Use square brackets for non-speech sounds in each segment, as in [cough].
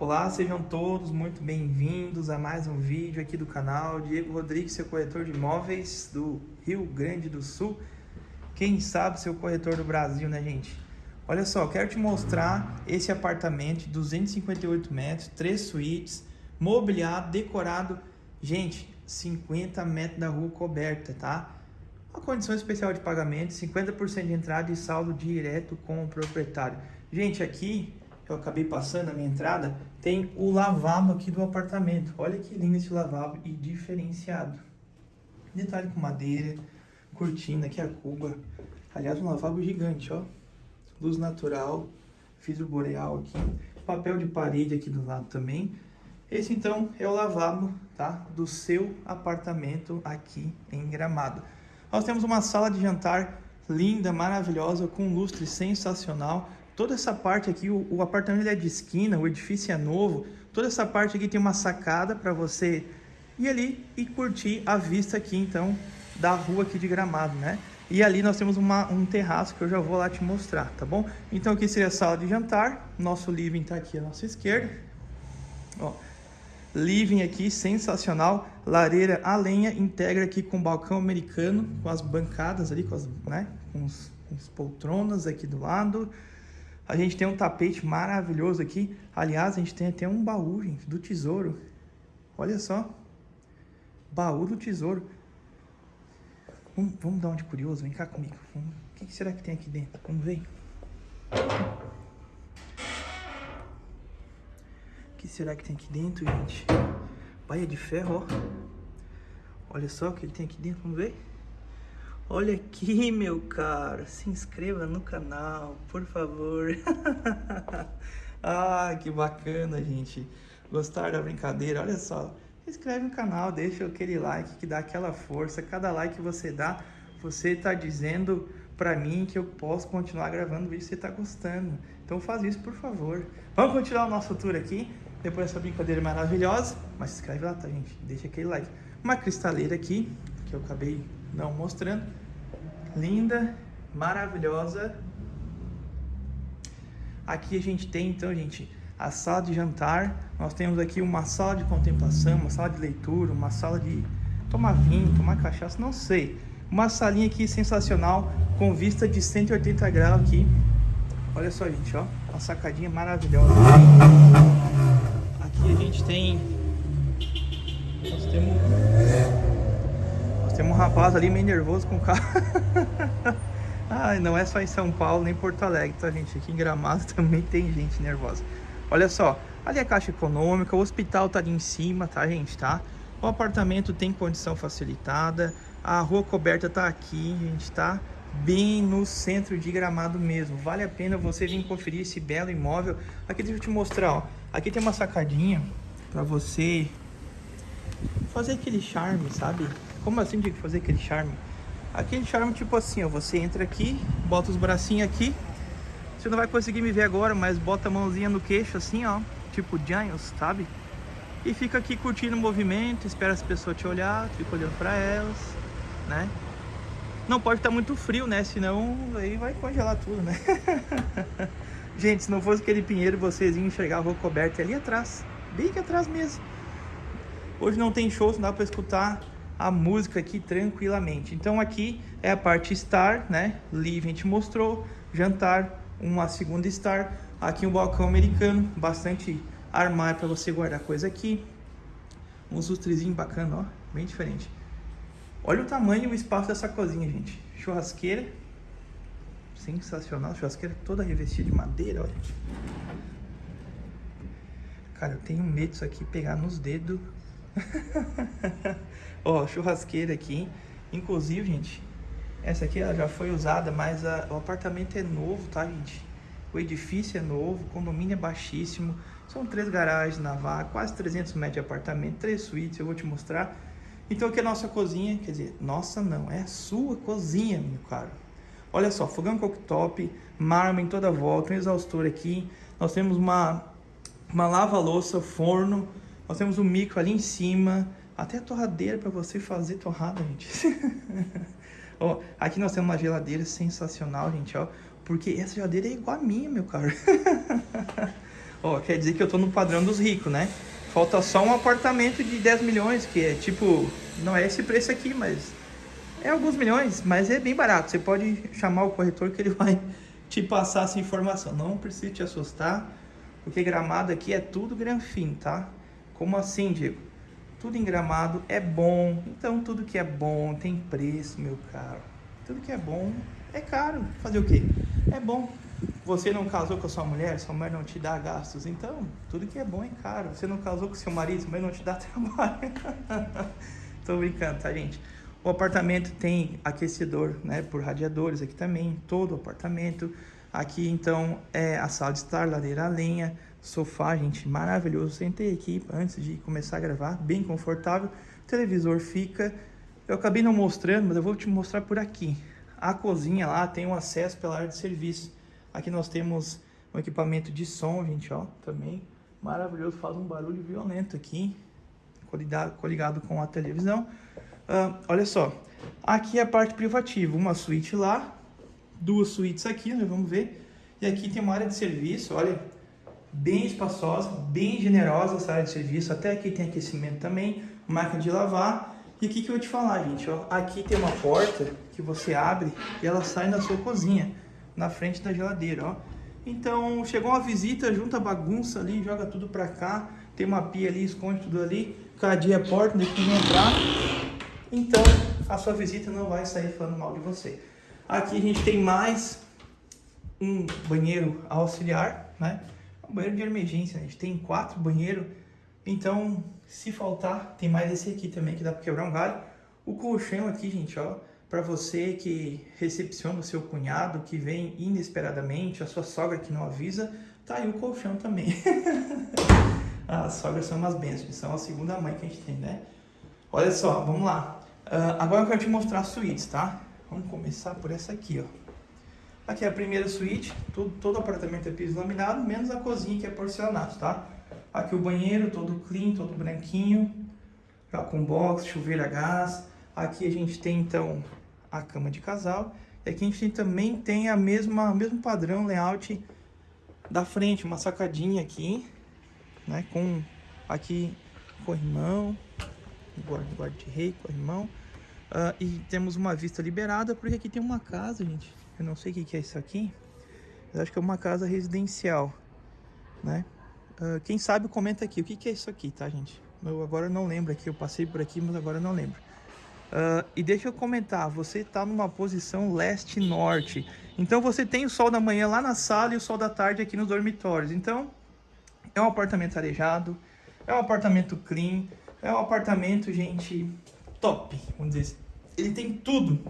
Olá, sejam todos muito bem-vindos a mais um vídeo aqui do canal. Diego Rodrigues, seu corretor de imóveis do Rio Grande do Sul. Quem sabe seu corretor do Brasil, né, gente? Olha só, quero te mostrar esse apartamento de 258 metros, três suítes, mobiliado, decorado. Gente, 50 metros da rua coberta, tá? Uma condição especial de pagamento, 50% de entrada e saldo direto com o proprietário. Gente, aqui eu acabei passando na minha entrada, tem o lavabo aqui do apartamento. Olha que lindo esse lavabo e diferenciado. Detalhe com madeira, cortina aqui a cuba. Aliás, um lavabo gigante, ó. Luz natural, vidro boreal aqui. Papel de parede aqui do lado também. Esse então é o lavabo, tá? Do seu apartamento aqui em Gramado. Nós temos uma sala de jantar linda, maravilhosa, com lustre sensacional Toda essa parte aqui, o, o apartamento é de esquina, o edifício é novo. Toda essa parte aqui tem uma sacada para você ir ali e curtir a vista aqui, então, da rua aqui de Gramado, né? E ali nós temos uma, um terraço que eu já vou lá te mostrar, tá bom? Então aqui seria a sala de jantar, nosso living tá aqui à nossa esquerda. Ó, living aqui, sensacional, lareira a lenha, integra aqui com balcão americano, com as bancadas ali, com as, né, com os, com as poltronas aqui do lado. A gente tem um tapete maravilhoso aqui. Aliás, a gente tem até um baú, gente, do tesouro. Olha só. Baú do tesouro. Vamos, vamos dar um de curioso, vem cá comigo. O que será que tem aqui dentro? Vamos ver. O que será que tem aqui dentro, gente? Baia de ferro, ó. Olha só o que ele tem aqui dentro, vamos ver. Olha aqui, meu caro, se inscreva no canal, por favor. [laughs] ah, que bacana, gente. Gostaram da brincadeira? Olha só, se inscreve no canal, deixa aquele like que dá aquela força. Cada like que você dá, você está dizendo para mim que eu posso continuar gravando vídeo se você está gostando. Então faz isso, por favor. Vamos continuar o nosso tour aqui, depois dessa brincadeira maravilhosa. Mas se inscreve lá, tá, gente? Deixa aquele like. Uma cristaleira aqui, que eu acabei não mostrando. Linda, maravilhosa. Aqui a gente tem, então, gente, a sala de jantar. Nós temos aqui uma sala de contemplação, uma sala de leitura, uma sala de tomar vinho, tomar cachaça, não sei. Uma salinha aqui sensacional, com vista de 180 graus aqui. Olha só, gente, ó. Uma sacadinha maravilhosa. Aqui a gente tem... Nós temos tem um rapaz ali meio nervoso com o carro. Ai, [laughs] não é só em São Paulo, nem Porto Alegre, tá, gente? Aqui em Gramado [laughs] também tem gente nervosa. Olha só, ali é a Caixa Econômica, o hospital tá ali em cima, tá, gente, tá? O apartamento tem condição facilitada, a rua coberta tá aqui, gente, tá? Bem no centro de Gramado mesmo. Vale a pena você vir conferir esse belo imóvel. Aqui deixa eu te mostrar, ó. Aqui tem uma sacadinha pra você fazer aquele charme, sabe? Como assim de fazer aquele charme? Aquele charme tipo assim, ó, você entra aqui, bota os bracinhos aqui. Você não vai conseguir me ver agora, mas bota a mãozinha no queixo assim, ó, tipo Giants, sabe? E fica aqui curtindo o movimento, espera as pessoas te olhar, fica olhando pra elas, né? Não pode estar tá muito frio, né? Senão aí vai congelar tudo, né? [laughs] Gente, se não fosse aquele pinheiro, vocês iam enxergar a rua coberta ali atrás, bem aqui atrás mesmo. Hoje não tem show, não dá pra escutar a música aqui tranquilamente. Então aqui é a parte Star, né? Live a gente mostrou, jantar, uma segunda Star. Aqui um balcão americano, bastante armário para você guardar coisa aqui. Um lustrezinho bacana, ó, bem diferente. Olha o tamanho e o espaço dessa cozinha, gente. Churrasqueira, sensacional, churrasqueira toda revestida de madeira, olha. Cara, eu tenho medo disso aqui pegar nos dedos [laughs] Ó, churrasqueira aqui. Inclusive, gente, essa aqui ela já foi usada, mas a, o apartamento é novo, tá, gente? O edifício é novo, o condomínio é baixíssimo. São três garagens na vaga, quase 300 metros de apartamento, três suítes, eu vou te mostrar. Então aqui é a nossa cozinha, quer dizer, nossa não, é a sua cozinha, meu caro. Olha só, fogão cooktop, mármore em toda volta, um exaustor aqui. Nós temos uma, uma lava-louça, forno, nós temos um micro ali em cima, até a torradeira para você fazer torrada, gente. [laughs] ó, aqui nós temos uma geladeira sensacional, gente, ó. Porque essa geladeira é igual a minha, meu caro. [laughs] Ó, quer dizer que eu tô no padrão dos ricos, né? Falta só um apartamento de 10 milhões, que é tipo, não é esse preço aqui, mas é alguns milhões, mas é bem barato. Você pode chamar o corretor que ele [laughs] vai te passar essa informação. Não precisa te assustar, porque gramado aqui é tudo granfim, tá? Como assim, Diego? Tudo em gramado é bom. Então tudo que é bom tem preço, meu caro. Tudo que é bom é caro. Fazer o quê? É bom. Você não casou com a sua mulher, sua mulher não te dá gastos. Então, tudo que é bom é caro. Você não casou com seu marido, mulher não te dá [laughs] trabalho. Tô brincando, tá, gente? O apartamento tem aquecedor, né, por radiadores aqui também, todo o apartamento. Aqui, então, é a sala de estar, ladeira a lenha, sofá, gente, maravilhoso. Sentei aqui antes de começar a gravar, bem confortável. O televisor fica... Eu acabei não mostrando, mas eu vou te mostrar por aqui. A cozinha lá tem um acesso pela área de serviço. Aqui nós temos um equipamento de som, gente, ó, também maravilhoso, faz um barulho violento aqui, coligado, coligado com a televisão. Uh, olha só, aqui é a parte privativa, uma suíte lá, duas suítes aqui, né, vamos ver. E aqui tem uma área de serviço, olha, bem espaçosa, bem generosa essa área de serviço. Até aqui tem aquecimento também, máquina de lavar. E aqui que eu vou te falar, gente, ó, aqui tem uma porta que você abre e ela sai na sua cozinha, na frente da geladeira, ó. Então, chegou uma visita, junta bagunça ali, joga tudo pra cá, tem uma pia ali, esconde tudo ali, cadia a porta, deixa que entrar. Então, a sua visita não vai sair falando mal de você. Aqui a gente tem mais um banheiro auxiliar, né? Um banheiro de emergência, a gente tem quatro banheiros. Então, se faltar, tem mais esse aqui também que dá para quebrar um galho. O colchão aqui, gente, ó, para você que recepciona o seu cunhado, que vem inesperadamente, a sua sogra que não avisa, tá aí o colchão também. [laughs] As sogras são umas bênçãos, são a segunda mãe que a gente tem, né? Olha só, vamos lá. Uh, agora eu quero te mostrar as suítes, tá? Vamos começar por essa aqui, ó. Aqui é a primeira suíte, todo, apartamento é piso laminado, menos a cozinha que é porcelanato, tá? Aqui o banheiro, todo clean, todo branquinho, já com box, chuveiro a gás. Aqui a gente tem, então, a cama de casal. E aqui a gente também tem a mesma, mesmo padrão layout da frente, uma sacadinha aqui, né? Com aqui corrimão, guarda-rei, corrimão. Uh, e temos uma vista liberada, porque aqui tem uma casa, gente. Eu não sei o que, é isso aqui. Eu acho que é uma casa residencial, né? Uh, quem sabe comenta aqui o que, que é isso aqui, tá, gente? Eu agora não lembro aqui, eu passei por aqui, mas agora não lembro. Uh, e deixa eu comentar, você está numa posição leste-norte. Então você tem o sol da manhã lá na sala e o sol da tarde aqui nos dormitórios. Então, é um apartamento arejado, é um apartamento clean, é um apartamento, gente, top, vamos dizer assim. Ele tem tudo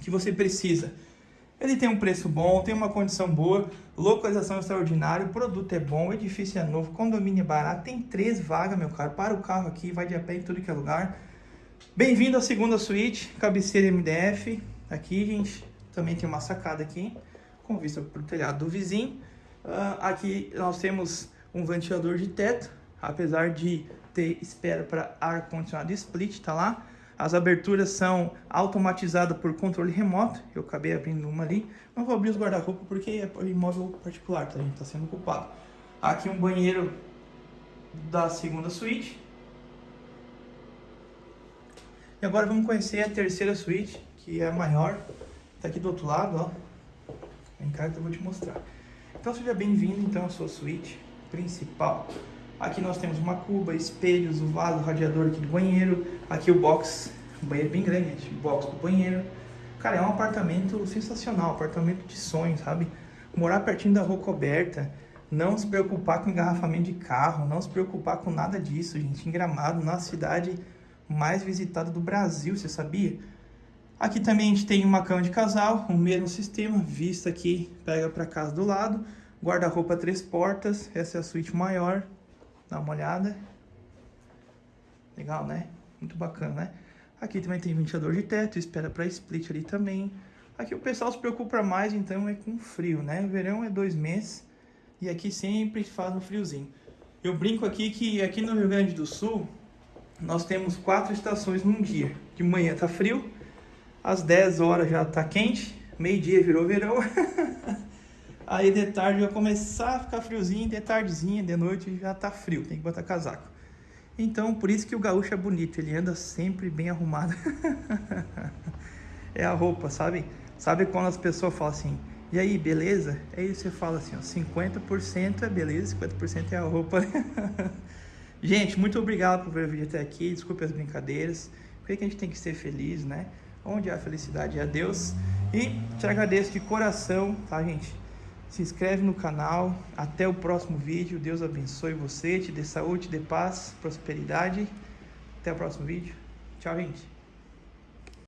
que você precisa. Ele tem um preço bom, tem uma condição boa, localização extraordinária, o produto é bom, o edifício é novo, condomínio é barato, tem três vagas, meu caro, para o carro aqui, vai de a pé em tudo que é lugar. Bem-vindo à segunda suíte, cabeceira MDF. Aqui, gente, também tem uma sacada aqui, com vista para o telhado do vizinho. Uh, aqui nós temos um ventilador de teto, apesar de ter espera para ar-condicionado split, tá lá. As aberturas são automatizadas por controle remoto. Eu acabei abrindo uma ali. Não vou abrir os guarda-roupa porque é imóvel particular, tá? A gente tá sendo ocupado. Aqui um banheiro da segunda suíte. E agora vamos conhecer a terceira suíte, que é a maior. Tá aqui do outro lado, ó. Vem cá que eu vou te mostrar. Então seja bem-vindo então à sua suíte principal. Aqui nós temos uma cuba, espelhos, o vaso, o radiador aqui do banheiro. Aqui o box, um banheiro bem grande, gente, box do banheiro. Cara, é um apartamento sensacional, apartamento de sonho, sabe? Morar pertinho da rua coberta, não se preocupar com engarrafamento de carro, não se preocupar com nada disso, gente. Em Gramado, na cidade mais visitada do Brasil, você sabia? Aqui também a gente tem uma cama de casal, o mesmo sistema, vista aqui, pega para casa do lado, guarda-roupa três portas, essa é a suíte maior, Dá uma olhada. Legal, né? Muito bacana, né? Aqui também tem ventilador de teto, espera para split ali também. Aqui o pessoal se preocupa mais, então, é com frio, né? Verão é dois meses e aqui sempre faz um friozinho. Eu brinco aqui que aqui no Rio Grande do Sul, nós temos quatro estações num dia. De manhã tá frio, às 10 horas já tá quente, meio dia virou verão. [laughs] Aí de tarde vai começar a ficar friozinho, de tardezinha, de noite já tá frio, tem que botar casaco. Então, por isso que o gaúcho é bonito, ele anda sempre bem arrumado. [laughs] é a roupa, sabe? Sabe quando as pessoas falam assim, e aí, beleza? Aí você fala assim, ó, 50% é beleza, 50% é a roupa. [laughs] gente, muito obrigado por ver o vídeo até aqui, desculpe as brincadeiras. Por que a gente tem que ser feliz, né? Onde há felicidade é Deus. E te agradeço de coração, tá, gente? Se inscreve no canal. Até o próximo vídeo. Deus abençoe você, te dê saúde, te dê paz, prosperidade. Até o próximo vídeo. Tchau, gente.